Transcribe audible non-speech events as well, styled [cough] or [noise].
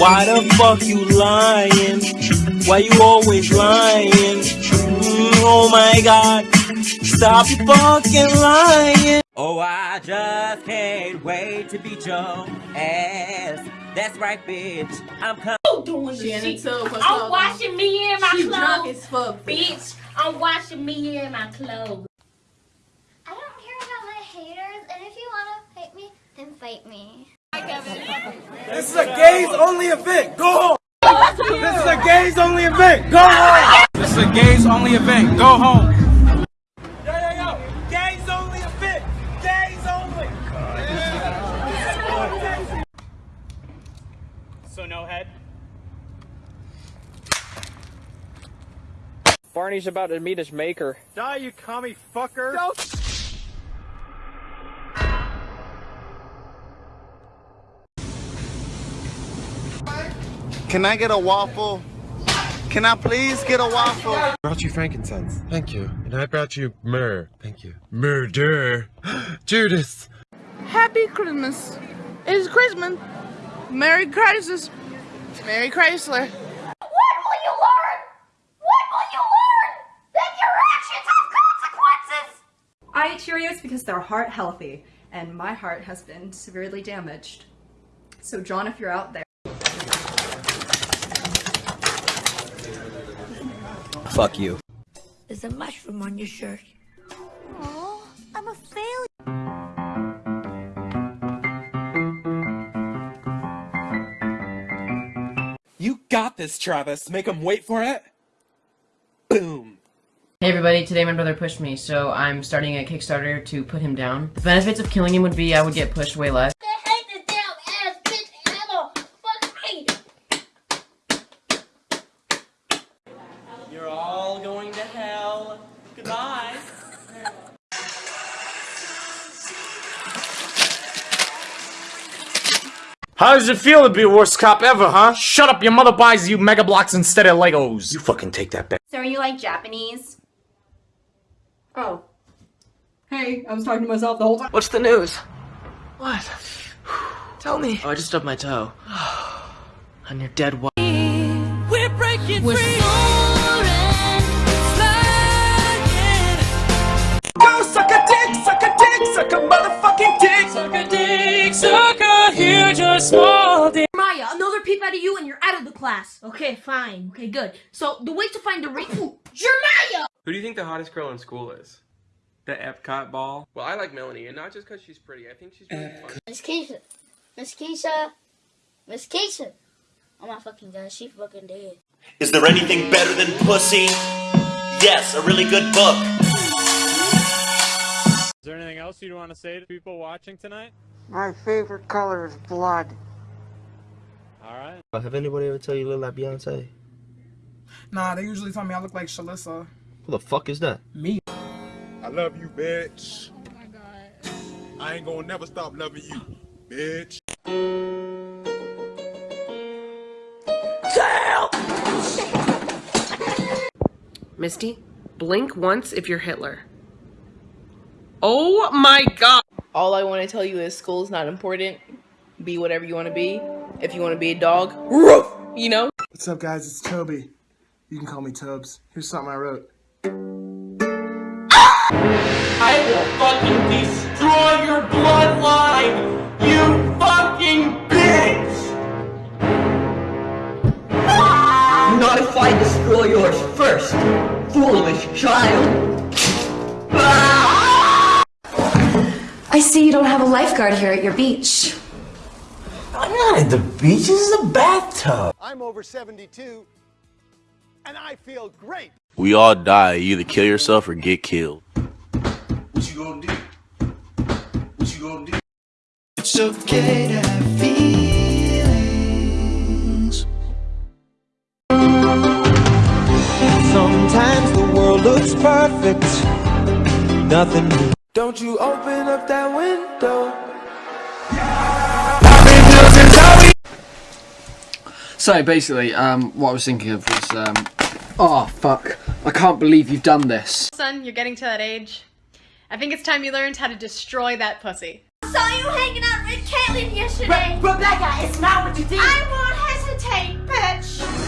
Why the fuck you lying? Why you always lying? Mm, oh my god, stop fucking lying. Oh, I just can't wait to beat your ass. That's right, bitch. I'm coming. doing the Shannon shit. too, what's I'm up? washing me in my She drunk clothes. as fuck. Bitch, I'm washing me in my clothes. I don't care about my haters, and if you want to fight me, then fight me. This is a gays only event. Go home. This is a gays only event. Go home. This is a gays only event. Go home. Yo, yo, yo. Gays only event. Gays only. So no head. Barney's about to meet his maker. Die, you commie fucker. Can I get a waffle? Can I please get a waffle? I brought you frankincense. Thank you. And I brought you myrrh. Thank you. Murder. [gasps] Judas. Happy Christmas. It's Christmas. Merry Crisis. Merry Chrysler. What will you learn? What will you learn? That your actions have consequences! I eat Cheerios because they're heart healthy, and my heart has been severely damaged. So, John, if you're out there, Fuck you. There's a mushroom on your shirt. Oh, I'm a failure. You got this, Travis. Make him wait for it. Boom. Hey everybody, today my brother pushed me, so I'm starting a Kickstarter to put him down. The benefits of killing him would be I would get pushed way less. How does it feel to be the worst cop ever, huh? Shut up, your mother buys you Mega Bloks instead of Legos. You fucking take that back. so are you like Japanese? Oh. Hey, I was talking to myself the whole time. What's the news? What? Tell me. Oh, I just stubbed my toe. [sighs] On your dead wife. We're breaking free. Another peep out of you and you're out of the class. Okay, fine. Okay, good. So the way to find the re- Jeremiah! Who do you think the hottest girl in school is? The Epcot ball? Well, I like Melanie, and not just because she's pretty. I think she's really fun. Miss Keisha. Miss Keisha. Miss Keisha. Oh my fucking god, she fucking dead. Is there anything better than pussy? Yes, a really good book. Is there anything else you want to say to people watching tonight? My favorite color is blood. Alright. Have anybody ever tell you you look like Beyonce? Nah, they usually tell me I look like Shalissa. Who the fuck is that? Me. I love you, bitch. Oh my god. I ain't gonna never stop loving you, bitch. Misty, blink once if you're Hitler. Oh my god! All I want to tell you is school's not important. Be whatever you want to be. If you want to be a dog, roof, you know? What's up, guys? It's Toby. You can call me Tobes. Here's something I wrote. I will fucking destroy your bloodline! You fucking bitch! Not if I destroy yours first, foolish child! I see you don't have a lifeguard here at your beach. I'm not at the beach, this is a bathtub. I'm over 72, and I feel great. We all die. You either kill yourself or get killed. What you gonna do? What you gonna do? It's okay to have feelings. Sometimes the world looks perfect. Nothing new. Don't you open up that window. So basically, um, what I was thinking of was, um, oh fuck, I can't believe you've done this. Son, you're getting to that age. I think it's time you learned how to destroy that pussy. I saw you hanging out with Caitlin yesterday. Re Rebecca, it's not what you did. I won't hesitate, bitch.